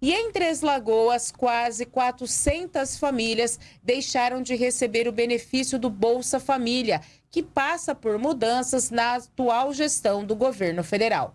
E em Três Lagoas, quase 400 famílias deixaram de receber o benefício do Bolsa Família, que passa por mudanças na atual gestão do governo federal.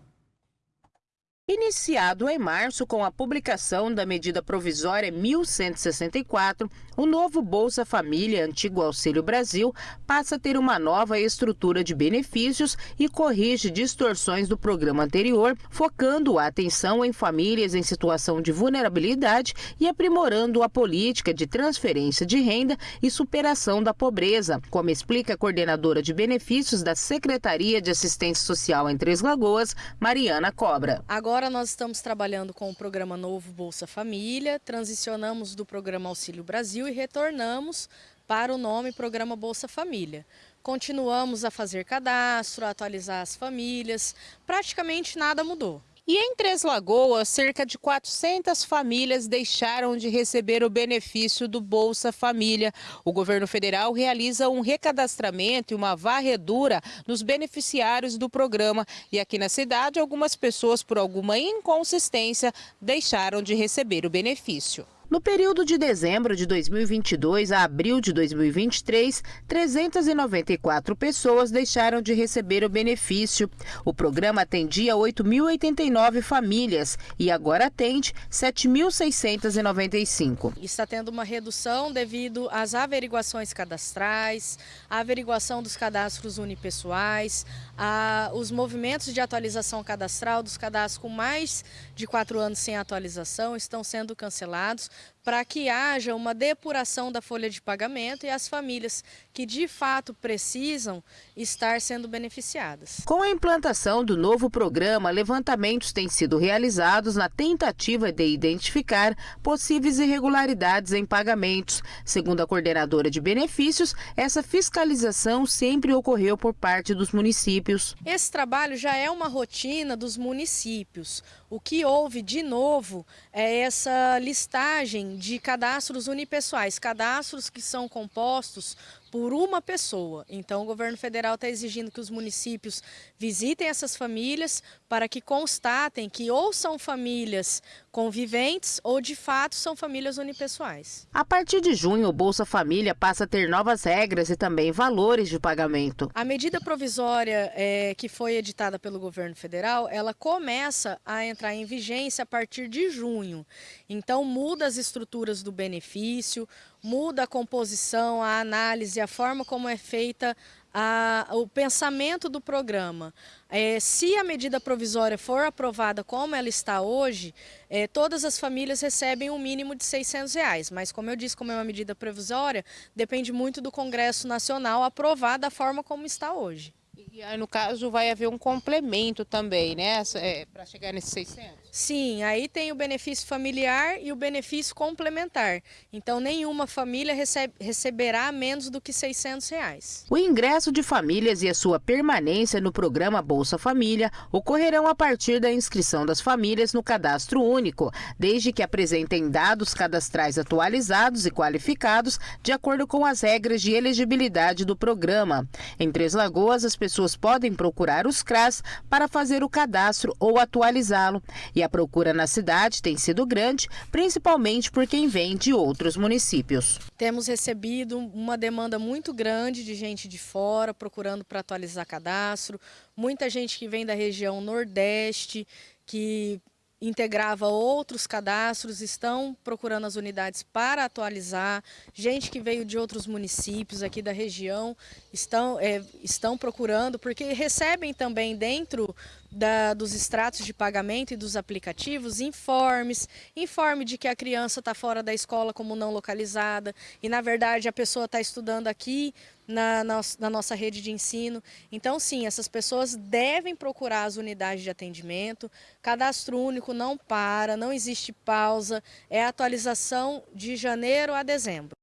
Iniciado em março com a publicação da medida provisória 1164, o novo Bolsa Família, antigo Auxílio Brasil, passa a ter uma nova estrutura de benefícios e corrige distorções do programa anterior, focando a atenção em famílias em situação de vulnerabilidade e aprimorando a política de transferência de renda e superação da pobreza, como explica a coordenadora de benefícios da Secretaria de Assistência Social em Três Lagoas, Mariana Cobra. Agora Agora nós estamos trabalhando com o programa novo Bolsa Família, transicionamos do programa Auxílio Brasil e retornamos para o nome Programa Bolsa Família. Continuamos a fazer cadastro, a atualizar as famílias, praticamente nada mudou. E em Três Lagoas, cerca de 400 famílias deixaram de receber o benefício do Bolsa Família. O governo federal realiza um recadastramento e uma varredura nos beneficiários do programa. E aqui na cidade, algumas pessoas, por alguma inconsistência, deixaram de receber o benefício. No período de dezembro de 2022 a abril de 2023, 394 pessoas deixaram de receber o benefício. O programa atendia 8.089 famílias e agora atende 7.695. Está tendo uma redução devido às averiguações cadastrais, a averiguação dos cadastros unipessoais, a, os movimentos de atualização cadastral dos cadastros com mais de quatro anos sem atualização estão sendo cancelados para que haja uma depuração da folha de pagamento e as famílias que de fato precisam estar sendo beneficiadas. Com a implantação do novo programa, levantamentos têm sido realizados na tentativa de identificar possíveis irregularidades em pagamentos. Segundo a coordenadora de benefícios, essa fiscalização sempre ocorreu por parte dos municípios. Esse trabalho já é uma rotina dos municípios. O que houve de novo é essa listagem de cadastros unipessoais, cadastros que são compostos por uma pessoa. Então, o governo federal está exigindo que os municípios visitem essas famílias para que constatem que ou são famílias conviventes ou, de fato, são famílias unipessoais. A partir de junho, o Bolsa Família passa a ter novas regras e também valores de pagamento. A medida provisória é, que foi editada pelo governo federal, ela começa a entrar em vigência a partir de junho. Então, muda as estruturas do benefício, muda a composição, a análise, a forma como é feita a, o pensamento do programa. É, se a medida provisória for aprovada como ela está hoje, é, todas as famílias recebem um mínimo de 600 reais. Mas, como eu disse, como é uma medida provisória, depende muito do Congresso Nacional aprovar da forma como está hoje. E aí, no caso, vai haver um complemento também, né, é, para chegar nesses 600? Sim, aí tem o benefício familiar e o benefício complementar. Então, nenhuma família recebe, receberá menos do que 600 reais. O ingresso de famílias e a sua permanência no programa Bolsa Família ocorrerão a partir da inscrição das famílias no cadastro único, desde que apresentem dados cadastrais atualizados e qualificados de acordo com as regras de elegibilidade do programa. Em Três Lagoas, as pessoas podem procurar os CRAS para fazer o cadastro ou atualizá-lo. E a procura na cidade tem sido grande, principalmente por quem vem de outros municípios. Temos recebido uma demanda muito grande de gente de fora procurando para atualizar cadastro, muita gente que vem da região Nordeste, que integrava outros cadastros, estão procurando as unidades para atualizar. Gente que veio de outros municípios aqui da região estão, é, estão procurando, porque recebem também dentro da, dos extratos de pagamento e dos aplicativos informes, informe de que a criança está fora da escola como não localizada e na verdade a pessoa está estudando aqui na, na, na, nossa rede de ensino. Então sim, essas pessoas devem procurar as unidades de atendimento, cadastro único não para, não existe pausa, é atualização de janeiro a dezembro.